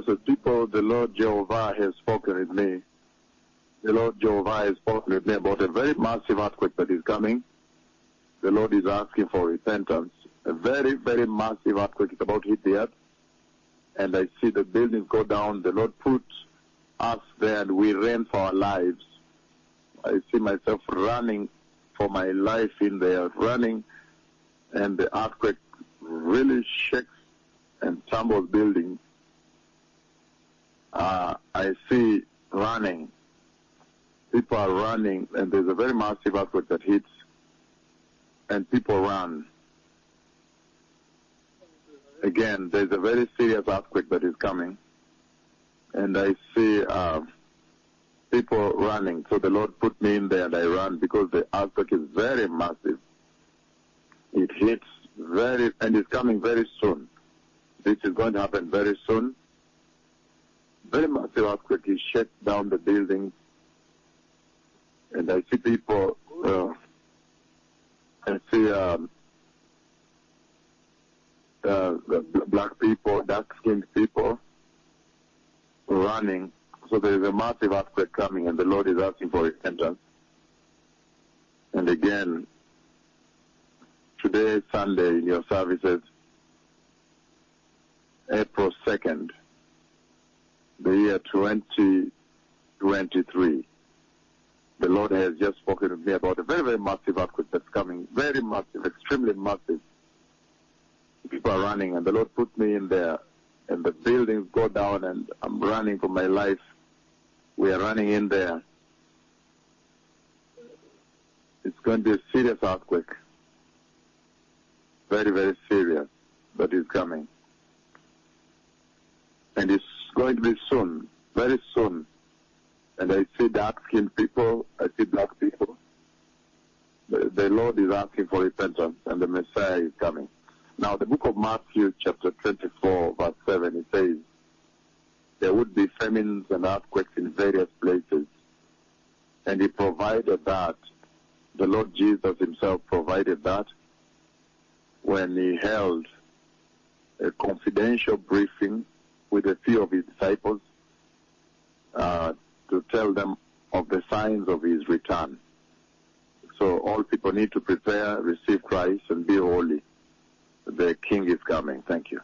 Well, blessed people, the Lord Jehovah has spoken with me. The Lord Jehovah has spoken with me about a very massive earthquake that is coming. The Lord is asking for repentance. A very, very massive earthquake is about to hit the earth. And I see the buildings go down. The Lord put us there and we ran for our lives. I see myself running for my life in there, running, and the earthquake really shakes and tumbles buildings. Uh, I see running. People are running, and there's a very massive earthquake that hits, and people run. Again, there's a very serious earthquake that is coming, and I see uh, people running. So the Lord put me in there, and I ran because the earthquake is very massive. It hits very, and it's coming very soon. This is going to happen very soon. Very massive earthquake. It shakes down the buildings, and I see people. Uh, I see um, uh, the black people, dark-skinned people running. So there is a massive earthquake coming, and the Lord is asking for repentance. And again, today, Sunday, in your services, April 2nd, the year 2023. The Lord has just spoken to me about a very, very massive earthquake that's coming. Very massive, extremely massive. People are running, and the Lord put me in there, and the buildings go down, and I'm running for my life. We are running in there. It's going to be a serious earthquake. Very, very serious that is coming. And it's going to be soon, very soon. And I see dark-skinned people, I see black people. The, the Lord is asking for repentance, and the Messiah is coming. Now, the book of Matthew, chapter 24, verse 7, it says, there would be famines and earthquakes in various places. And he provided that. The Lord Jesus himself provided that when he held a confidential briefing with a few of his disciples uh, to tell them of the signs of his return. So all people need to prepare, receive Christ, and be holy. The King is coming. Thank you.